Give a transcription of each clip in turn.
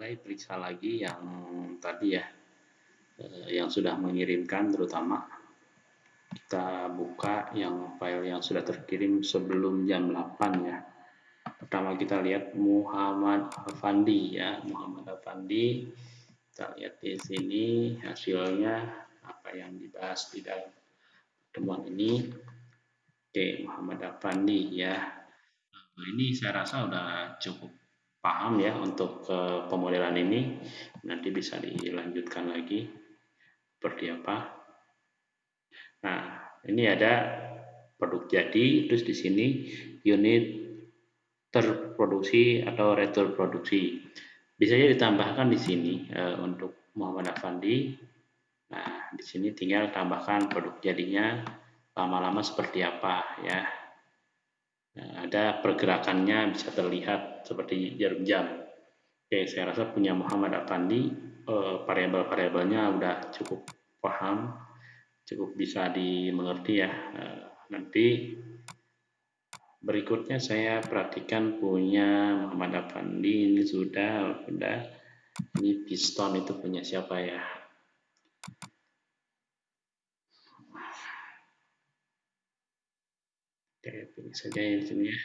mulai periksa lagi yang tadi ya eh, yang sudah mengirimkan terutama. Kita buka yang file yang sudah terkirim sebelum jam 8 ya. Pertama kita lihat Muhammad Afandi ya Muhammad Afandi kita lihat di sini hasilnya apa yang dibahas di dalam pertemuan ini. Oke Muhammad Afandi ya. Nah, ini saya rasa udah cukup paham ya untuk uh, pemodelan ini. Nanti bisa dilanjutkan lagi seperti apa. Nah ini ada produk jadi terus di sini unit terproduksi atau retur produksi bisa ditambahkan di sini uh, untuk Muhammad Afandi. Nah di sini tinggal tambahkan produk jadinya lama-lama seperti apa ya Nah, ada pergerakannya bisa terlihat seperti jarum jam. Oke, saya rasa punya Muhammad Afandi eh, variabel-variabelnya udah cukup paham, cukup bisa dimengerti ya. Eh, nanti berikutnya saya perhatikan punya Muhammad Afandi ini sudah sudah ini piston itu punya siapa ya? Oke, pilih saja yang sini ya.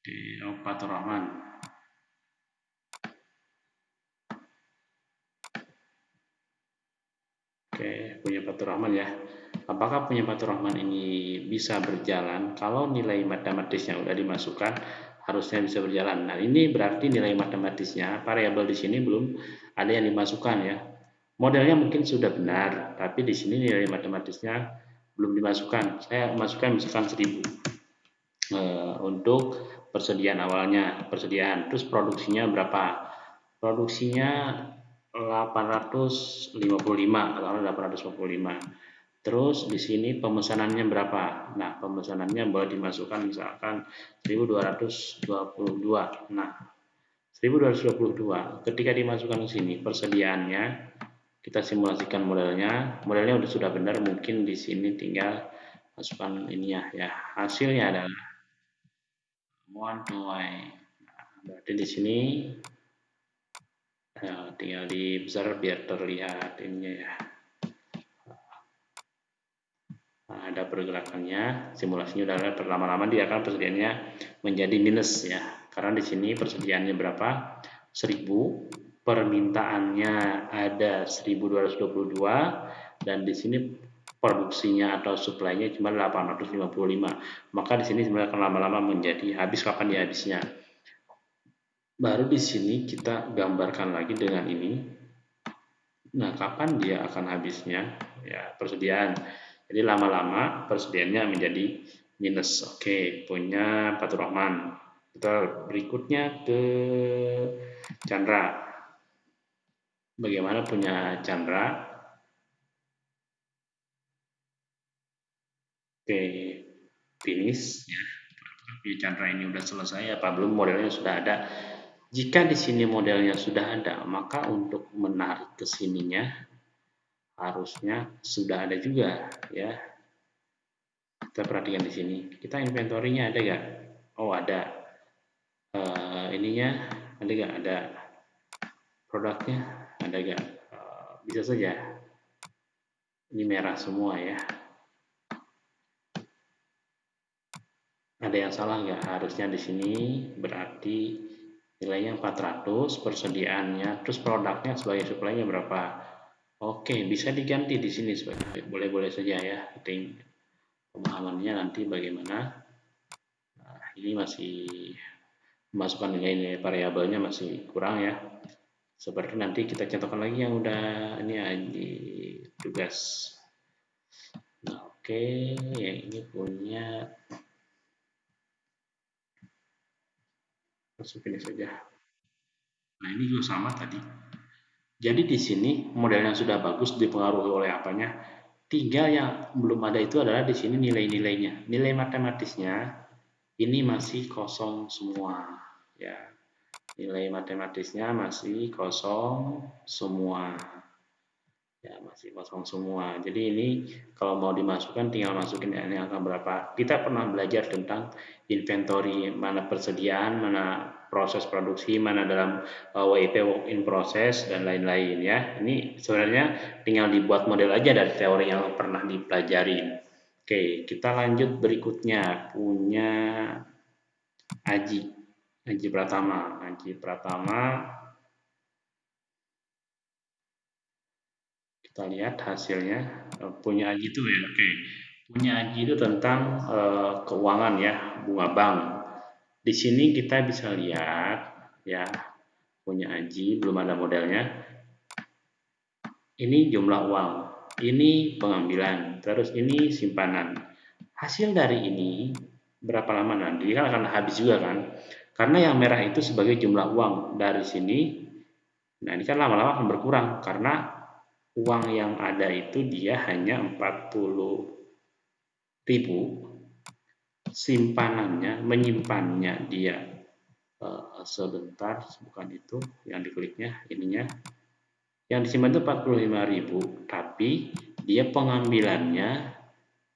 Di oh, Fatur Rahman. Oke, punya Fatur Rahman ya. Apakah punya Fatur Rahman ini bisa berjalan? Kalau nilai matematisnya udah dimasukkan, harusnya bisa berjalan. Nah, ini berarti nilai matematisnya, variabel di sini belum ada yang dimasukkan ya. Modelnya mungkin sudah benar, tapi di sini nilai matematisnya belum dimasukkan. Saya masukkan misalkan 1000 e, eh, untuk persediaan awalnya persediaan. Terus produksinya berapa? Produksinya 855 atau 855 terus di sini pemesanannya berapa? Nah pemesanannya boleh dimasukkan misalkan 1222 nah 1222 ketika dimasukkan ke sini persediaannya kita simulasikan modelnya. Modelnya sudah sudah benar mungkin di sini tinggal masukkan ini ya. Ya hasilnya adalah one to y. Nah, berarti di sini ya, tinggal dibesar biar terlihat ininya ya. Nah, ada pergerakannya. Simulasinya udah perlama-lama dia akan persediaannya menjadi minus ya. Karena di sini persediaannya berapa? 1000 permintaannya ada 1222 dan di sini produksinya atau suplainya cuma 855 maka di sini sebenarnya akan lama-lama menjadi habis kapan dia habisnya. Baru di sini kita gambarkan lagi dengan ini. Nah kapan dia akan habisnya? Ya persediaan. Jadi lama-lama persediaannya menjadi minus. Oke punya Fatur Rahman. Kita berikutnya ke Chandra bagaimana punya Chandra. Oke, finish ya. Punya Chandra ini sudah selesai apa belum modelnya sudah ada. Jika di sini modelnya sudah ada, maka untuk menarik ke sininya harusnya sudah ada juga ya. Kita perhatikan di sini. Kita inventory-nya ada gak? Oh, ada. Uh, ininya ada gak? Ada produknya ada gak? Eh, bisa saja. Ini merah semua ya. Ada yang salah nggak? Harusnya di sini berarti nilainya 400, persediaannya, terus produknya sebagai supply-nya berapa? Oke, bisa diganti di sini boleh-boleh saja ya. Penting pemahamannya nanti bagaimana. Nah, ini masih masukkan nilai-nilai variabelnya masih kurang ya seperti nanti kita contohkan lagi yang udah ini ya di tugas. Nah oke okay. yang ini punya. Masuk ini saja. Nah ini juga sama tadi. Jadi di sini model yang sudah bagus dipengaruhi oleh apanya? Tinggal yang belum ada itu adalah di sini nilai-nilainya. Nilai matematisnya ini masih kosong semua ya nilai matematisnya masih kosong semua ya masih kosong semua jadi ini kalau mau dimasukkan tinggal masukin ini angka berapa kita pernah belajar tentang inventory mana persediaan mana proses produksi, mana dalam uh, WIP work in process dan lain-lain ya. Ini sebenarnya tinggal dibuat model aja dari teori yang pernah dipelajari. Oke, kita lanjut berikutnya punya Aji. Aji Pratama. Aji Pratama. Kita lihat hasilnya. Punya Aji itu ya oke. Punya Aji itu tentang uh, keuangan ya bunga bank. Di sini kita bisa lihat ya punya Aji belum ada modelnya. Ini jumlah uang ini pengambilan terus ini simpanan. Hasil dari ini berapa lama nanti? Kan akan habis juga kan karena yang merah itu sebagai jumlah uang dari sini nah ini kan lama-lama akan berkurang. Karena uang yang ada itu dia hanya 40 ribu simpanannya menyimpannya dia. Uh, sebentar bukan itu yang dikliknya ininya. Yang disimpan itu 45 ribu tapi dia pengambilannya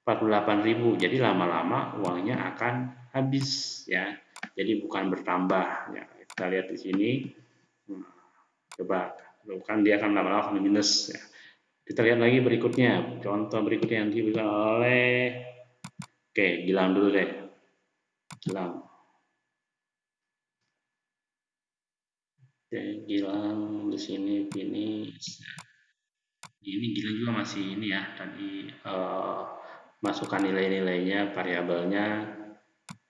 48 ribu. Jadi lama-lama uangnya akan habis ya jadi bukan bertambah ya. Kita lihat di sini. Coba kan dia akan lama-lama minus ya. Kita lihat lagi berikutnya, contoh berikutnya yang diberikan oleh Oke, Gilang dulu deh. Gilang. Oke, Gilang di sini ini ini Gilang juga masih ini ya tadi uh, masukkan nilai-nilainya, variabelnya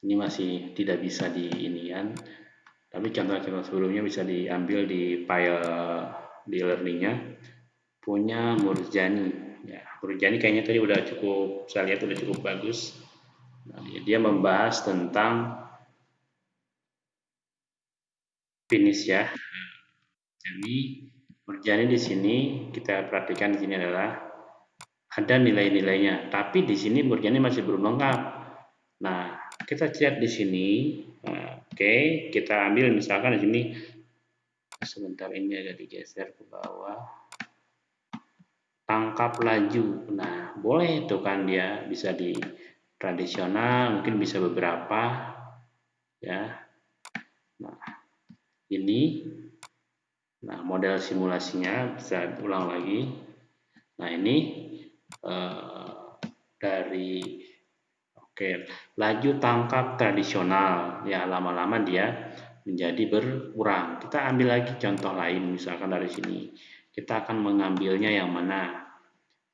ini masih tidak bisa di inian. Tapi contoh-contoh sebelumnya bisa diambil di file di learningnya punya Murjani. Ya, Murjani kayaknya tadi udah cukup, saya lihat udah cukup bagus. Nah, dia membahas tentang finish ya. Jadi Murjani di sini kita perhatikan di sini adalah ada nilai-nilainya, tapi di sini Murjani masih belum lengkap. Nah, kita lihat di sini. Nah, Oke, okay, kita ambil misalkan di sini sebentar ini agak digeser ke bawah tangkap laju. Nah, boleh itu kan dia bisa di tradisional, mungkin bisa beberapa ya. Nah, ini nah model simulasinya bisa ulang lagi. Nah, ini eh, dari oke, laju tangkap tradisional. Ya lama-lama dia menjadi berkurang. Kita ambil lagi contoh lain misalkan dari sini. Kita akan mengambilnya yang mana?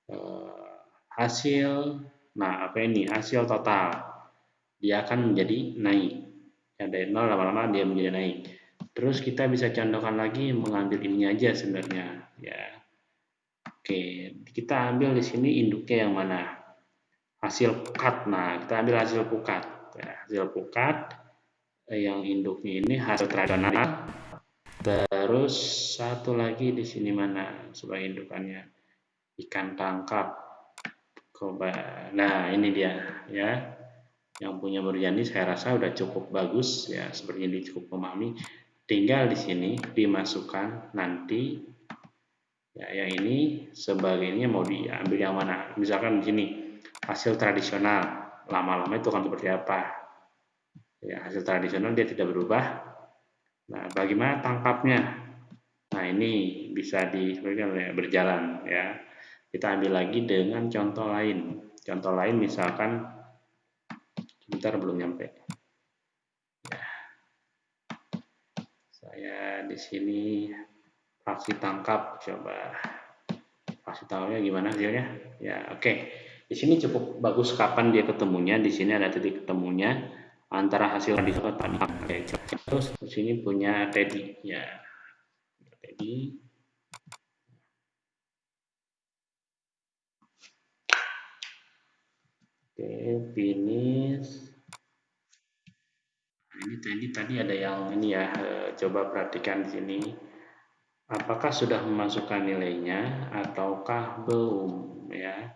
Eh, hasil nah apa ini? Hasil total. Dia akan menjadi naik. Ya dari nol lama-lama dia menjadi naik. Terus kita bisa contohkan lagi mengambil ini aja sebenarnya. Ya. Oke kita ambil di sini induknya yang mana hasil pukat. Nah kita ambil hasil pukat. Ya, hasil pukat eh, yang induknya ini hasil tradisional terus satu lagi di sini mana sebagai indukannya? Ikan tangkap. Koba. Nah ini dia ya. Yang punya Murjani saya rasa udah cukup bagus ya. Seperti ini cukup memahami. Tinggal di sini dimasukkan nanti ya yang ini sebagainya mau diambil yang mana. Misalkan di sini hasil tradisional lama-lama itu akan seperti apa ya hasil tradisional dia tidak berubah nah bagaimana tangkapnya nah ini bisa di berjalan ya kita ambil lagi dengan contoh lain. Contoh lain misalkan sebentar belum nyampe. Ya. Saya di sini fraksi tangkap coba fraksi tangkapnya gimana hasilnya? Ya, oke. Okay. Di sini cukup bagus kapan dia ketemunya. Di sini ada titik ketemunya antara hasil di tadi. Oke, terus di sini punya Teddy ya. Teddy Oke, finish. Nah, ini tadi tadi ada yang ini ya, eh, coba perhatikan di sini. Apakah sudah memasukkan nilainya ataukah belum ya?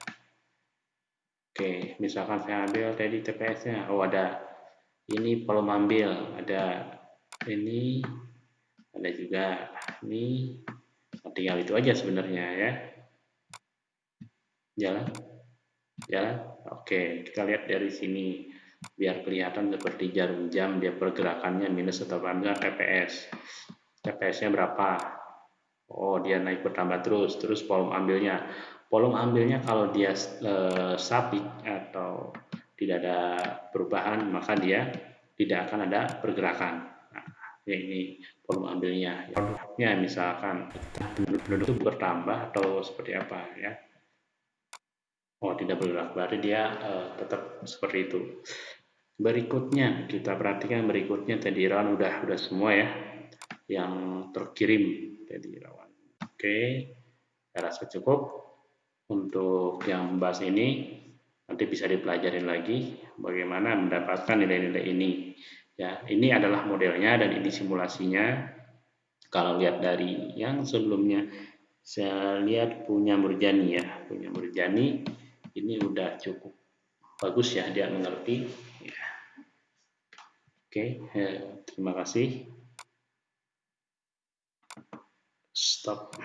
Oke, misalkan saya ambil tadi TPS-nya, oh ada ini belum ambil, ada ini, ada juga ini, tinggal itu aja sebenarnya ya. Jalan, jalan. Oke, kita lihat dari sini. biar kelihatan seperti jarum jam dia pergerakannya minus atau bangga TPS TPS nya berapa? Oh dia naik bertambah terus. Terus volume ambilnya volume ambilnya kalau dia e, statik atau tidak ada perubahan maka dia tidak akan ada pergerakan. Nah, ya ini volume ambilnya. Produknya misalkan penduduk bertambah atau seperti apa ya. Oh tidak bergerak berarti dia uh, tetap seperti itu. Berikutnya kita perhatikan berikutnya tadi rawan udah udah semua ya yang terkirim tadi rawan oke saya rasa cukup untuk yang membahas ini nanti bisa dipelajarin lagi bagaimana mendapatkan nilai-nilai ini. Ya ini adalah modelnya dan ini simulasinya. Kalau lihat dari yang sebelumnya saya lihat punya Murjani ya. Punya Murjani ini udah cukup bagus ya dia mengerti. Ya. oke ya, terima kasih. Stop